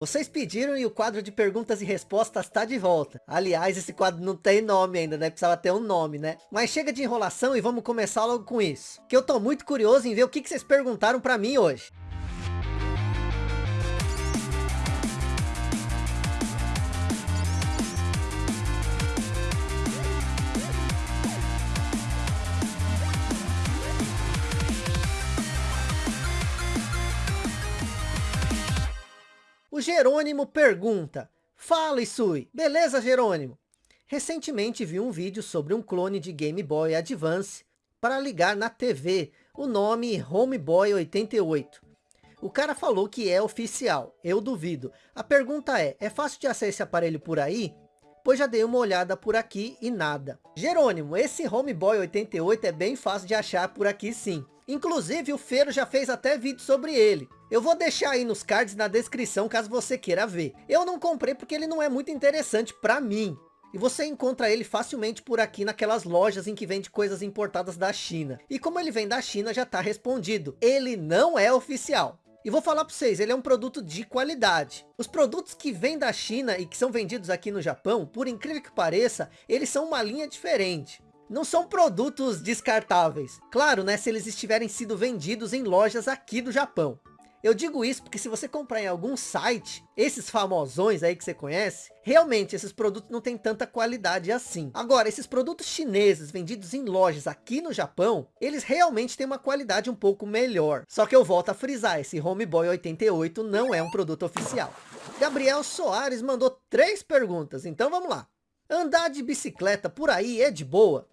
Vocês pediram e o quadro de perguntas e respostas está de volta. Aliás, esse quadro não tem nome ainda, né? Precisava ter um nome, né? Mas chega de enrolação e vamos começar logo com isso. Que eu tô muito curioso em ver o que, que vocês perguntaram para mim hoje. O Jerônimo pergunta, fala Isui, beleza Jerônimo? Recentemente vi um vídeo sobre um clone de Game Boy Advance para ligar na TV, o nome Homeboy 88. O cara falou que é oficial, eu duvido. A pergunta é, é fácil de acessar esse aparelho por aí? Pois já dei uma olhada por aqui e nada. Jerônimo, esse Homeboy 88 é bem fácil de achar por aqui sim. Inclusive o Feiro já fez até vídeo sobre ele. Eu vou deixar aí nos cards na descrição caso você queira ver. Eu não comprei porque ele não é muito interessante para mim. E você encontra ele facilmente por aqui naquelas lojas em que vende coisas importadas da China. E como ele vem da China já está respondido. Ele não é oficial. E vou falar para vocês, ele é um produto de qualidade. Os produtos que vêm da China e que são vendidos aqui no Japão, por incrível que pareça, eles são uma linha diferente não são produtos descartáveis. Claro, né, se eles estiverem sido vendidos em lojas aqui do Japão. Eu digo isso porque se você comprar em algum site, esses famosões aí que você conhece, realmente esses produtos não têm tanta qualidade assim. Agora, esses produtos chineses vendidos em lojas aqui no Japão, eles realmente têm uma qualidade um pouco melhor. Só que eu volto a frisar, esse Homeboy 88 não é um produto oficial. Gabriel Soares mandou três perguntas, então vamos lá. Andar de bicicleta por aí é de boa?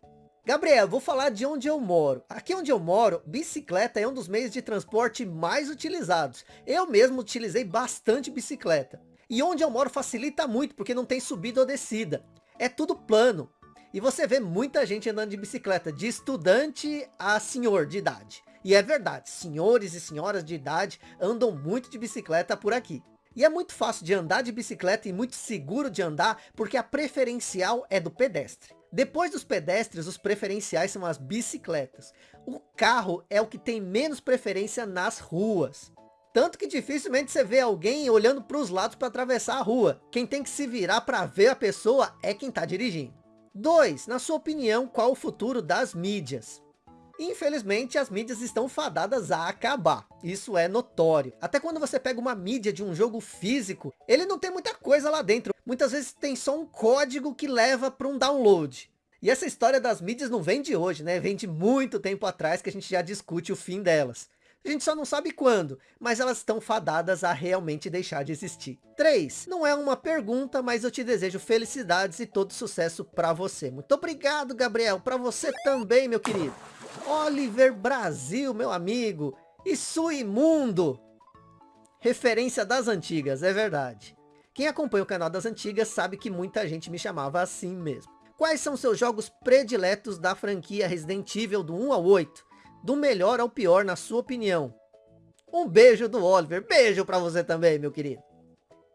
Gabriel, vou falar de onde eu moro. Aqui onde eu moro, bicicleta é um dos meios de transporte mais utilizados. Eu mesmo utilizei bastante bicicleta. E onde eu moro facilita muito, porque não tem subida ou descida. É tudo plano. E você vê muita gente andando de bicicleta, de estudante a senhor de idade. E é verdade, senhores e senhoras de idade andam muito de bicicleta por aqui. E é muito fácil de andar de bicicleta e muito seguro de andar, porque a preferencial é do pedestre. Depois dos pedestres, os preferenciais são as bicicletas. O carro é o que tem menos preferência nas ruas. Tanto que dificilmente você vê alguém olhando para os lados para atravessar a rua. Quem tem que se virar para ver a pessoa é quem está dirigindo. 2. Na sua opinião, qual o futuro das mídias? Infelizmente, as mídias estão fadadas a acabar. Isso é notório. Até quando você pega uma mídia de um jogo físico, ele não tem muita coisa lá dentro muitas vezes tem só um código que leva para um download. E essa história das mídias não vem de hoje, né? Vem de muito tempo atrás que a gente já discute o fim delas. A gente só não sabe quando, mas elas estão fadadas a realmente deixar de existir. 3. Não é uma pergunta, mas eu te desejo felicidades e todo sucesso para você. Muito obrigado, Gabriel. Para você também, meu querido. Oliver Brasil, meu amigo. Isso imundo. Referência das antigas, é verdade. Quem acompanha o canal das antigas sabe que muita gente me chamava assim mesmo. Quais são seus jogos prediletos da franquia Resident Evil do 1 ao 8? Do melhor ao pior, na sua opinião? Um beijo do Oliver. Beijo pra você também, meu querido.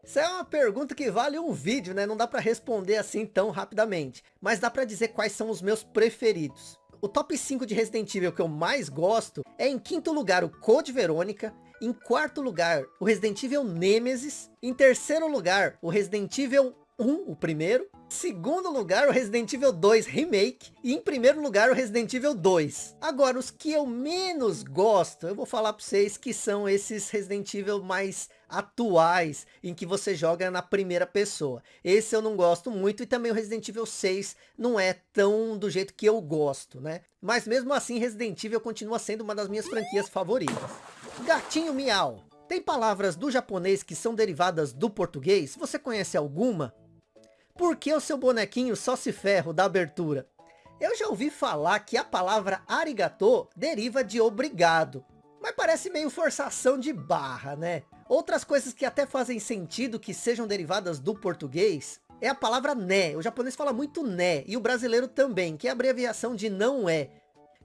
Isso é uma pergunta que vale um vídeo, né? Não dá para responder assim tão rapidamente. Mas dá para dizer quais são os meus preferidos. O top 5 de Resident Evil que eu mais gosto é em quinto lugar o Code Verônica, em quarto lugar, o Resident Evil Nemesis. Em terceiro lugar, o Resident Evil 1, o primeiro. Segundo lugar, o Resident Evil 2 Remake. E em primeiro lugar, o Resident Evil 2. Agora, os que eu menos gosto, eu vou falar para vocês que são esses Resident Evil mais atuais, em que você joga na primeira pessoa. Esse eu não gosto muito, e também o Resident Evil 6 não é tão do jeito que eu gosto, né? Mas mesmo assim, Resident Evil continua sendo uma das minhas franquias favoritas. Gatinho miau. Tem palavras do japonês que são derivadas do português? Você conhece alguma? Por que o seu bonequinho só se ferro da abertura? Eu já ouvi falar que a palavra arigato deriva de obrigado. Mas parece meio forçação de barra, né? Outras coisas que até fazem sentido que sejam derivadas do português é a palavra né. O japonês fala muito né e o brasileiro também, que é abreviação de não é.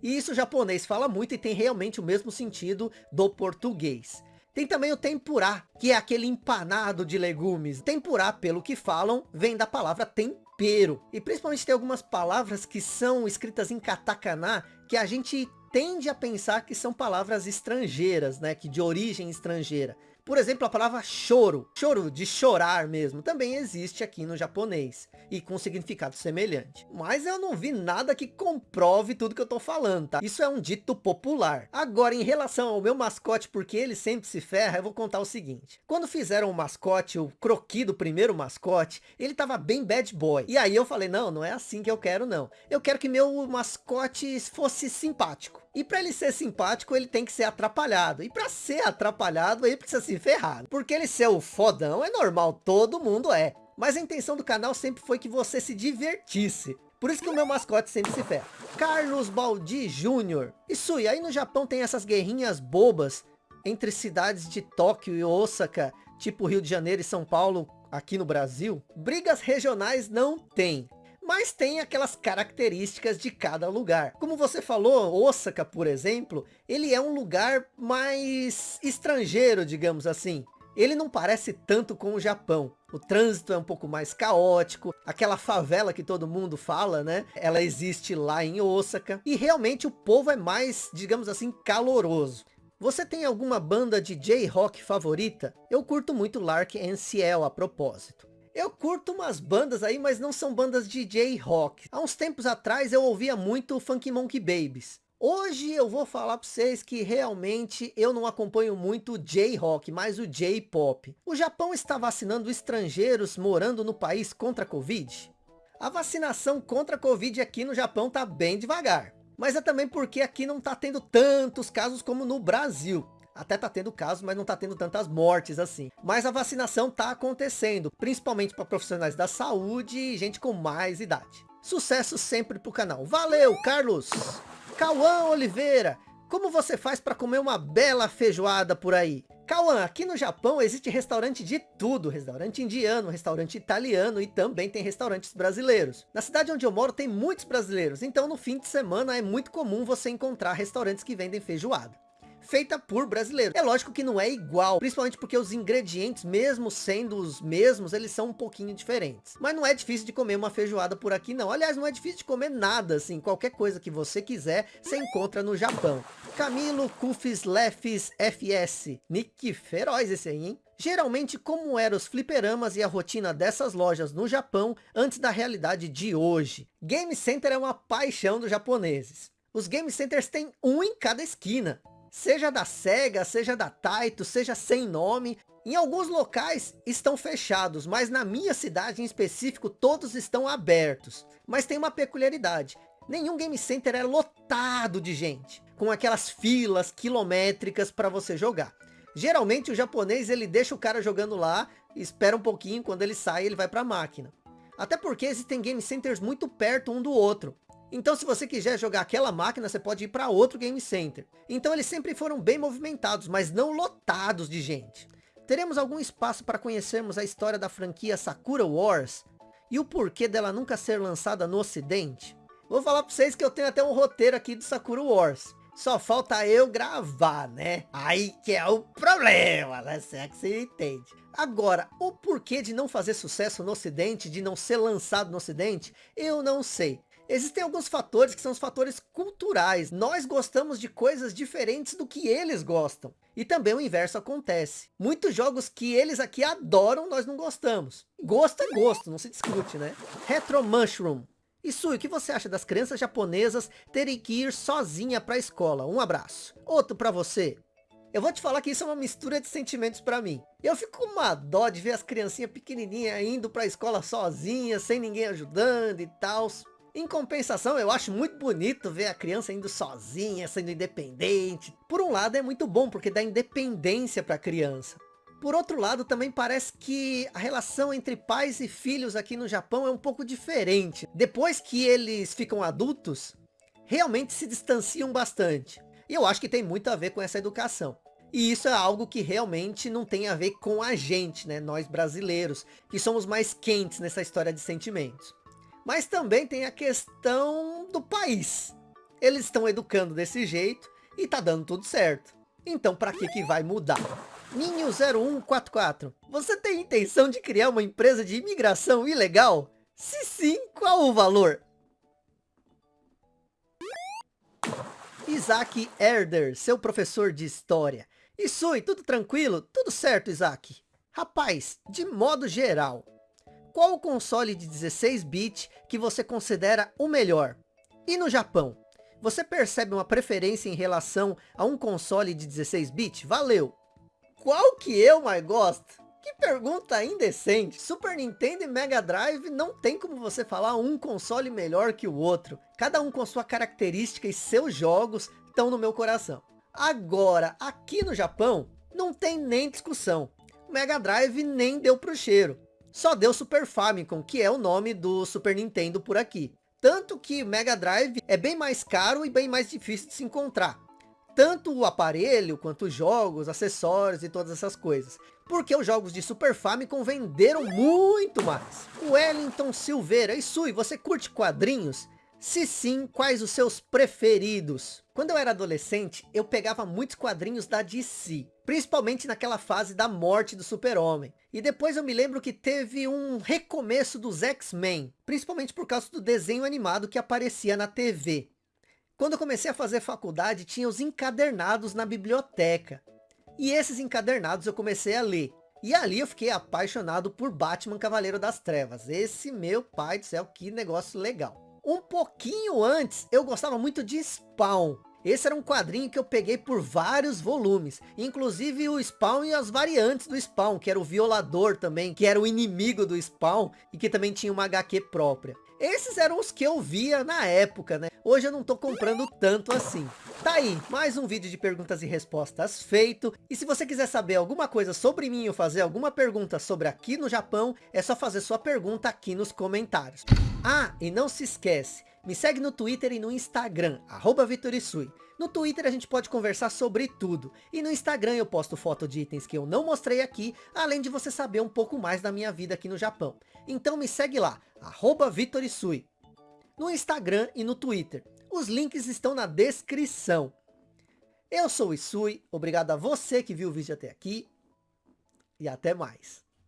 E isso o japonês fala muito e tem realmente o mesmo sentido do português. Tem também o tempurá, que é aquele empanado de legumes. Tempurá, pelo que falam, vem da palavra tempero. E principalmente tem algumas palavras que são escritas em katakana, que a gente tende a pensar que são palavras estrangeiras, né? Que de origem estrangeira. Por exemplo, a palavra choro, choro de chorar mesmo, também existe aqui no japonês e com significado semelhante. Mas eu não vi nada que comprove tudo que eu tô falando, tá? Isso é um dito popular. Agora, em relação ao meu mascote, porque ele sempre se ferra, eu vou contar o seguinte. Quando fizeram o mascote, o croqui do primeiro mascote, ele tava bem bad boy. E aí eu falei, não, não é assim que eu quero não. Eu quero que meu mascote fosse simpático. E para ele ser simpático, ele tem que ser atrapalhado. E para ser atrapalhado, ele precisa se ferrar. Porque ele ser o fodão é normal, todo mundo é. Mas a intenção do canal sempre foi que você se divertisse. Por isso que o meu mascote sempre se ferra. Carlos Baldi Júnior. Isso, e aí no Japão tem essas guerrinhas bobas entre cidades de Tóquio e Osaka, tipo Rio de Janeiro e São Paulo aqui no Brasil. Brigas regionais não tem mas tem aquelas características de cada lugar. Como você falou, Osaka, por exemplo, ele é um lugar mais estrangeiro, digamos assim. Ele não parece tanto com o Japão. O trânsito é um pouco mais caótico. Aquela favela que todo mundo fala, né? Ela existe lá em Osaka. E realmente o povo é mais, digamos assim, caloroso. Você tem alguma banda de J-Rock favorita? Eu curto muito Lark Ciel a propósito. Eu curto umas bandas aí, mas não são bandas de J-Rock. Há uns tempos atrás eu ouvia muito Funky Monkey Babies. Hoje eu vou falar para vocês que realmente eu não acompanho muito J-Rock, mas o J-Pop. O Japão está vacinando estrangeiros morando no país contra a Covid? A vacinação contra a Covid aqui no Japão tá bem devagar. Mas é também porque aqui não tá tendo tantos casos como no Brasil. Até tá tendo casos, mas não tá tendo tantas mortes assim. Mas a vacinação tá acontecendo, principalmente para profissionais da saúde e gente com mais idade. Sucesso sempre pro canal. Valeu, Carlos! Cauã Oliveira, como você faz para comer uma bela feijoada por aí? Cauã, aqui no Japão existe restaurante de tudo, restaurante indiano, restaurante italiano e também tem restaurantes brasileiros. Na cidade onde eu moro tem muitos brasileiros, então no fim de semana é muito comum você encontrar restaurantes que vendem feijoada feita por brasileiros. É lógico que não é igual, principalmente porque os ingredientes, mesmo sendo os mesmos, eles são um pouquinho diferentes. Mas não é difícil de comer uma feijoada por aqui não. Aliás, não é difícil de comer nada, assim, qualquer coisa que você quiser, você encontra no Japão. Camilo Kufis Lefis FS. Nick feroz esse aí, hein? Geralmente, como eram os fliperamas e a rotina dessas lojas no Japão antes da realidade de hoje? Game Center é uma paixão dos japoneses. Os Game Centers têm um em cada esquina seja da SEGA, seja da Taito, seja sem nome. Em alguns locais estão fechados, mas na minha cidade em específico todos estão abertos. Mas tem uma peculiaridade, nenhum game center é lotado de gente, com aquelas filas quilométricas para você jogar. Geralmente o japonês ele deixa o cara jogando lá, espera um pouquinho, quando ele sai ele vai para a máquina. Até porque existem game centers muito perto um do outro. Então se você quiser jogar aquela máquina, você pode ir para outro game center. Então eles sempre foram bem movimentados, mas não lotados de gente. Teremos algum espaço para conhecermos a história da franquia Sakura Wars? E o porquê dela nunca ser lançada no ocidente? Vou falar para vocês que eu tenho até um roteiro aqui do Sakura Wars. Só falta eu gravar, né? Aí que é o problema, né? Se é que você entende. Agora, o porquê de não fazer sucesso no ocidente, de não ser lançado no ocidente, eu não sei. Existem alguns fatores que são os fatores culturais. Nós gostamos de coisas diferentes do que eles gostam. E também o inverso acontece. Muitos jogos que eles aqui adoram, nós não gostamos. Gosto é gosto, não se discute, né? Retro Mushroom. Isso, o que você acha das crianças japonesas terem que ir sozinha para a escola? Um abraço. Outro para você. Eu vou te falar que isso é uma mistura de sentimentos para mim. Eu fico com uma dó de ver as criancinhas pequenininhas indo para a escola sozinhas, sem ninguém ajudando e tal. Em compensação, eu acho muito bonito ver a criança indo sozinha, sendo independente. Por um lado é muito bom, porque dá independência para a criança. Por outro lado, também parece que a relação entre pais e filhos aqui no Japão é um pouco diferente. Depois que eles ficam adultos, realmente se distanciam bastante. E eu acho que tem muito a ver com essa educação. E isso é algo que realmente não tem a ver com a gente, né? Nós brasileiros, que somos mais quentes nessa história de sentimentos. Mas também tem a questão do país. Eles estão educando desse jeito e tá dando tudo certo. Então para que que vai mudar? Ninho 0144, você tem intenção de criar uma empresa de imigração ilegal? Se sim, qual o valor? Isaac Herder, seu professor de história. Isui, tudo tranquilo? Tudo certo, Isaac? Rapaz, de modo geral, qual o console de 16 bits que você considera o melhor? E no Japão, você percebe uma preferência em relação a um console de 16 bits? Valeu! Qual que eu mais gosto? Que pergunta indecente. Super Nintendo e Mega Drive não tem como você falar um console melhor que o outro. Cada um com sua característica e seus jogos estão no meu coração. Agora, aqui no Japão, não tem nem discussão. O Mega Drive nem deu pro cheiro. Só deu Super Famicom, que é o nome do Super Nintendo por aqui. Tanto que Mega Drive é bem mais caro e bem mais difícil de se encontrar tanto o aparelho, quanto os jogos, acessórios e todas essas coisas. Porque os jogos de Super Famicom venderam muito mais. O Wellington Silveira, e Sui, você curte quadrinhos? Se sim, quais os seus preferidos? Quando eu era adolescente, eu pegava muitos quadrinhos da DC, principalmente naquela fase da morte do super-homem. E depois eu me lembro que teve um recomeço dos X-Men, principalmente por causa do desenho animado que aparecia na TV. Quando eu comecei a fazer faculdade, tinha os encadernados na biblioteca. E esses encadernados eu comecei a ler. E ali eu fiquei apaixonado por Batman Cavaleiro das Trevas. Esse meu pai do céu, que negócio legal. Um pouquinho antes, eu gostava muito de Spawn. Esse era um quadrinho que eu peguei por vários volumes. Inclusive o Spawn e as variantes do Spawn, que era o Violador também, que era o inimigo do Spawn e que também tinha uma HQ própria. Esses eram os que eu via na época, né? Hoje eu não tô comprando tanto assim. Tá aí, mais um vídeo de perguntas e respostas feito. E se você quiser saber alguma coisa sobre mim ou fazer alguma pergunta sobre aqui no Japão, é só fazer sua pergunta aqui nos comentários. Ah, e não se esquece, me segue no Twitter e no Instagram, arroba Vitorisui. No Twitter a gente pode conversar sobre tudo. E no Instagram eu posto foto de itens que eu não mostrei aqui, além de você saber um pouco mais da minha vida aqui no Japão. Então me segue lá, arroba Vitorisui. No Instagram e no Twitter. Os links estão na descrição. Eu sou o Isui, obrigado a você que viu o vídeo até aqui. E até mais.